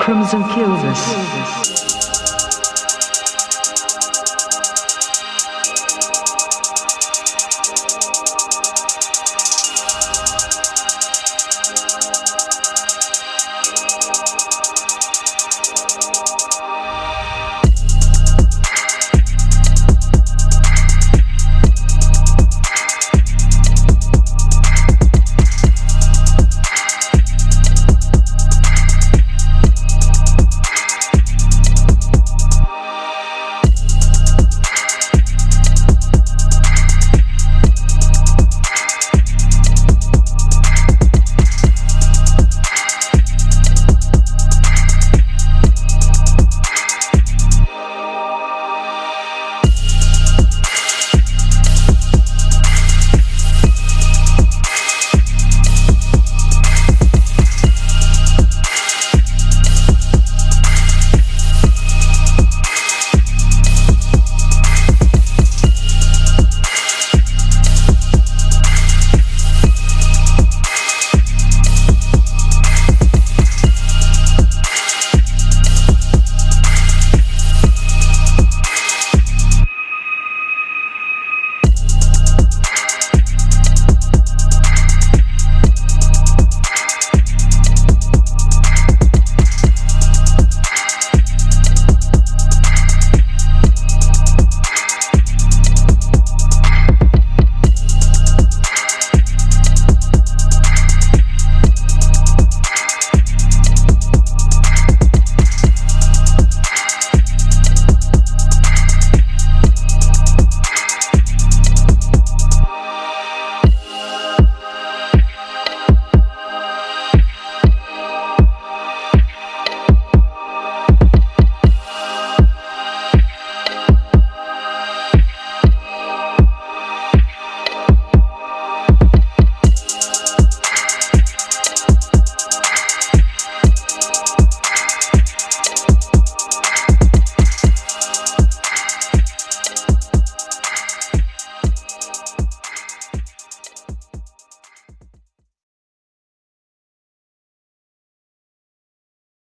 Crimson kills us.